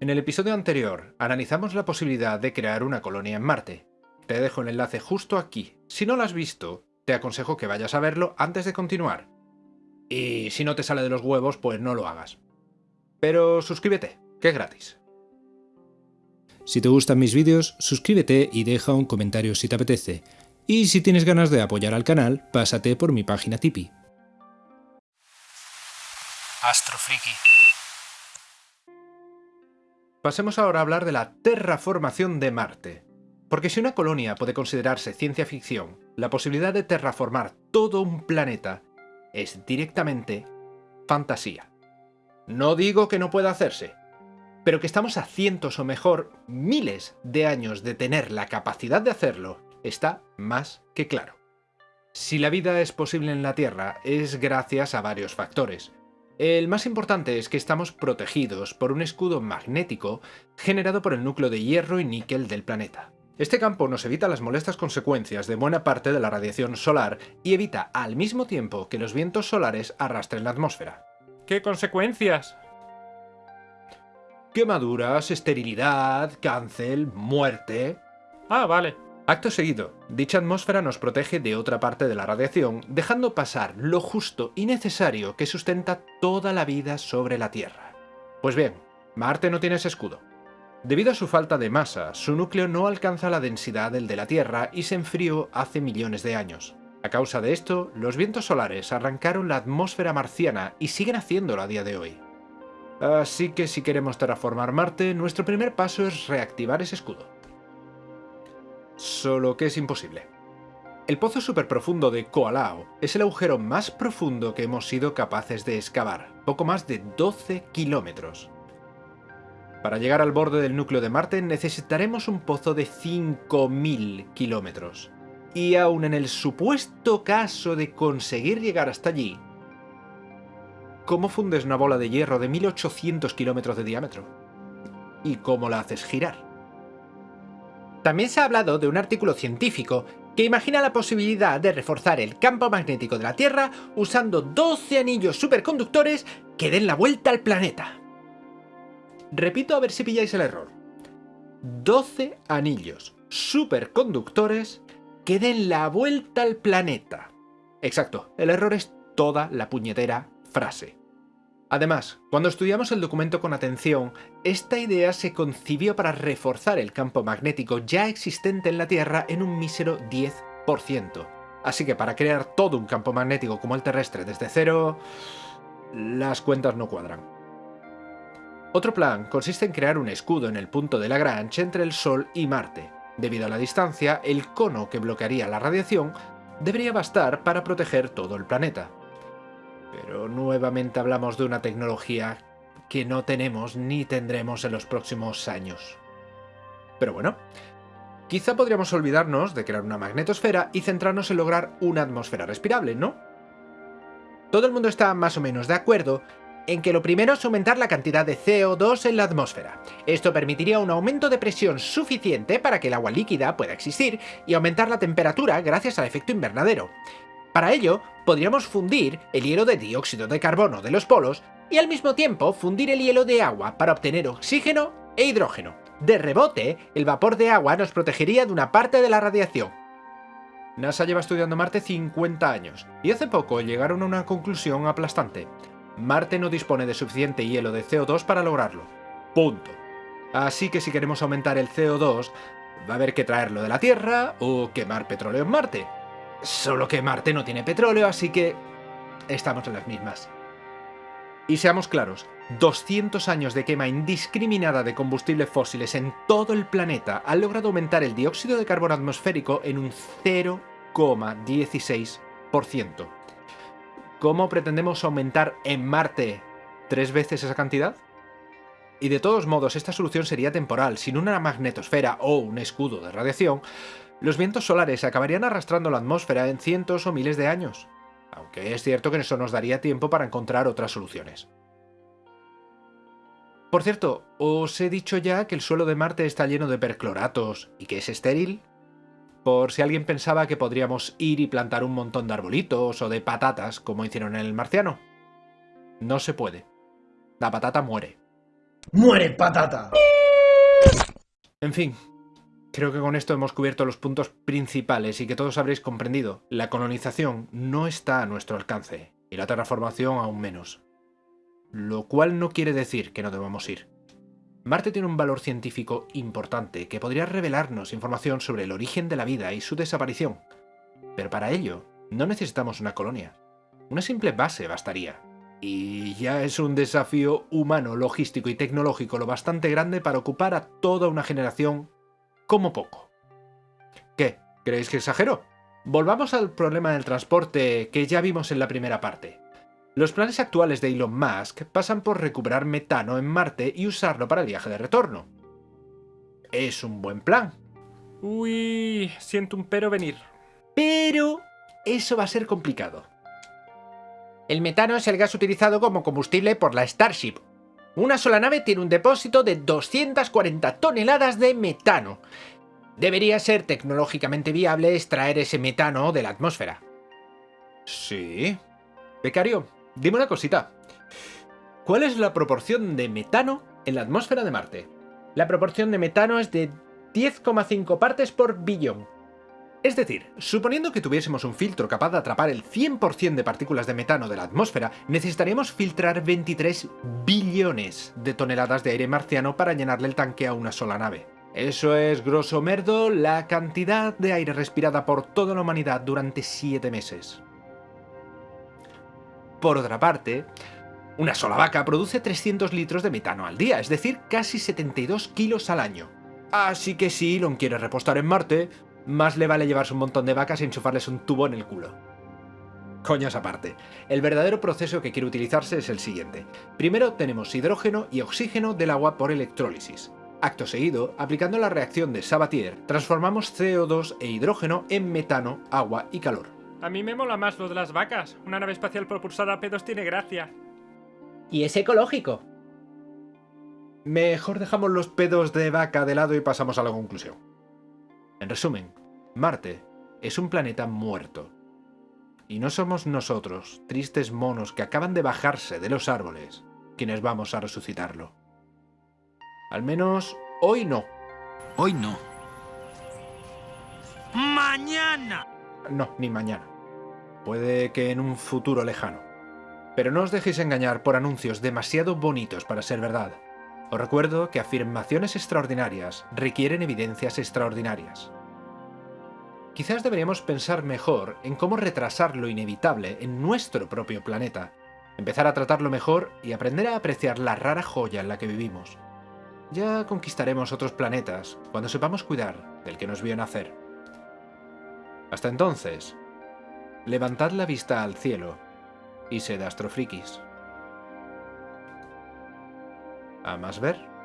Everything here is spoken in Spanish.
En el episodio anterior analizamos la posibilidad de crear una colonia en Marte. Te dejo el enlace justo aquí. Si no lo has visto, te aconsejo que vayas a verlo antes de continuar. Y si no te sale de los huevos, pues no lo hagas. Pero suscríbete, que es gratis. Si te gustan mis vídeos, suscríbete y deja un comentario si te apetece. Y si tienes ganas de apoyar al canal, pásate por mi página Tipeee. Astrofriki. Pasemos ahora a hablar de la terraformación de Marte. Porque si una colonia puede considerarse ciencia ficción, la posibilidad de terraformar todo un planeta es directamente fantasía. No digo que no pueda hacerse, pero que estamos a cientos o mejor miles de años de tener la capacidad de hacerlo está más que claro. Si la vida es posible en la Tierra es gracias a varios factores. El más importante es que estamos protegidos por un escudo magnético generado por el núcleo de hierro y níquel del planeta. Este campo nos evita las molestas consecuencias de buena parte de la radiación solar y evita al mismo tiempo que los vientos solares arrastren la atmósfera. ¿Qué consecuencias? Quemaduras, esterilidad, cáncer, muerte... Ah, vale. Acto seguido, dicha atmósfera nos protege de otra parte de la radiación, dejando pasar lo justo y necesario que sustenta toda la vida sobre la Tierra. Pues bien, Marte no tiene ese escudo. Debido a su falta de masa, su núcleo no alcanza la densidad del de la Tierra y se enfrió hace millones de años. A causa de esto, los vientos solares arrancaron la atmósfera marciana y siguen haciéndolo a día de hoy. Así que si queremos terraformar Marte, nuestro primer paso es reactivar ese escudo. Solo que es imposible. El pozo superprofundo de Koalao es el agujero más profundo que hemos sido capaces de excavar, poco más de 12 kilómetros. Para llegar al borde del núcleo de Marte necesitaremos un pozo de 5.000 kilómetros. Y aun en el supuesto caso de conseguir llegar hasta allí, ¿cómo fundes una bola de hierro de 1.800 kilómetros de diámetro? ¿Y cómo la haces girar? También se ha hablado de un artículo científico que imagina la posibilidad de reforzar el campo magnético de la Tierra usando 12 anillos superconductores que den la vuelta al planeta. Repito a ver si pilláis el error. 12 anillos superconductores que den la vuelta al planeta. Exacto, el error es toda la puñetera frase. Además, cuando estudiamos el documento con atención, esta idea se concibió para reforzar el campo magnético ya existente en la Tierra en un mísero 10%. Así que para crear todo un campo magnético como el terrestre desde cero, las cuentas no cuadran. Otro plan consiste en crear un escudo en el punto de Lagrange entre el Sol y Marte. Debido a la distancia, el cono que bloquearía la radiación debería bastar para proteger todo el planeta. Pero nuevamente hablamos de una tecnología que no tenemos ni tendremos en los próximos años. Pero bueno, quizá podríamos olvidarnos de crear una magnetosfera y centrarnos en lograr una atmósfera respirable, ¿no? Todo el mundo está más o menos de acuerdo en que lo primero es aumentar la cantidad de CO2 en la atmósfera. Esto permitiría un aumento de presión suficiente para que el agua líquida pueda existir y aumentar la temperatura gracias al efecto invernadero. Para ello, podríamos fundir el hielo de dióxido de carbono de los polos y al mismo tiempo fundir el hielo de agua para obtener oxígeno e hidrógeno. De rebote, el vapor de agua nos protegería de una parte de la radiación. NASA lleva estudiando Marte 50 años, y hace poco llegaron a una conclusión aplastante. Marte no dispone de suficiente hielo de CO2 para lograrlo. Punto. Así que si queremos aumentar el CO2, va a haber que traerlo de la Tierra o quemar petróleo en Marte. Solo que Marte no tiene petróleo, así que estamos en las mismas. Y seamos claros, 200 años de quema indiscriminada de combustibles fósiles en todo el planeta han logrado aumentar el dióxido de carbono atmosférico en un 0,16%. ¿Cómo pretendemos aumentar en Marte tres veces esa cantidad? Y de todos modos, esta solución sería temporal. Sin una magnetosfera o un escudo de radiación, los vientos solares acabarían arrastrando la atmósfera en cientos o miles de años. Aunque es cierto que eso nos daría tiempo para encontrar otras soluciones. Por cierto, ¿os he dicho ya que el suelo de Marte está lleno de percloratos y que es estéril? por si alguien pensaba que podríamos ir y plantar un montón de arbolitos o de patatas como hicieron en el marciano. No se puede. La patata muere. ¡Muere patata! En fin, creo que con esto hemos cubierto los puntos principales y que todos habréis comprendido. La colonización no está a nuestro alcance y la terraformación aún menos. Lo cual no quiere decir que no debamos ir. Marte tiene un valor científico importante que podría revelarnos información sobre el origen de la vida y su desaparición. Pero para ello, no necesitamos una colonia. Una simple base bastaría. Y ya es un desafío humano, logístico y tecnológico lo bastante grande para ocupar a toda una generación como poco. ¿Qué? ¿Creéis que exagero? Volvamos al problema del transporte que ya vimos en la primera parte. Los planes actuales de Elon Musk pasan por recuperar metano en Marte y usarlo para el viaje de retorno. Es un buen plan. Uy, siento un pero venir. Pero eso va a ser complicado. El metano es el gas utilizado como combustible por la Starship. Una sola nave tiene un depósito de 240 toneladas de metano. Debería ser tecnológicamente viable extraer ese metano de la atmósfera. Sí. Becario, dime una cosita. ¿Cuál es la proporción de metano en la atmósfera de Marte? La proporción de metano es de 10,5 partes por billón. Es decir, suponiendo que tuviésemos un filtro capaz de atrapar el 100% de partículas de metano de la atmósfera, necesitaríamos filtrar 23 billones de toneladas de aire marciano para llenarle el tanque a una sola nave. Eso es, grosso merdo, la cantidad de aire respirada por toda la humanidad durante 7 meses. Por otra parte, una sola vaca produce 300 litros de metano al día, es decir, casi 72 kilos al año. Así que si Elon quiere repostar en Marte, más le vale llevarse un montón de vacas y enchufarles un tubo en el culo. Coñas aparte, el verdadero proceso que quiere utilizarse es el siguiente. Primero tenemos hidrógeno y oxígeno del agua por electrólisis. Acto seguido, aplicando la reacción de Sabatier, transformamos CO2 e hidrógeno en metano, agua y calor. A mí me mola más lo de las vacas. Una nave espacial propulsada a pedos tiene gracia. Y es ecológico. Mejor dejamos los pedos de vaca de lado y pasamos a la conclusión. En resumen, Marte es un planeta muerto. Y no somos nosotros, tristes monos que acaban de bajarse de los árboles, quienes vamos a resucitarlo. Al menos hoy no. Hoy no. ¡Mañana! No, ni mañana. Puede que en un futuro lejano. Pero no os dejéis engañar por anuncios demasiado bonitos para ser verdad. Os recuerdo que afirmaciones extraordinarias requieren evidencias extraordinarias. Quizás deberíamos pensar mejor en cómo retrasar lo inevitable en nuestro propio planeta, empezar a tratarlo mejor y aprender a apreciar la rara joya en la que vivimos. Ya conquistaremos otros planetas cuando sepamos cuidar del que nos vio nacer. Hasta entonces, levantad la vista al cielo y sed astrofrikis. A más ver.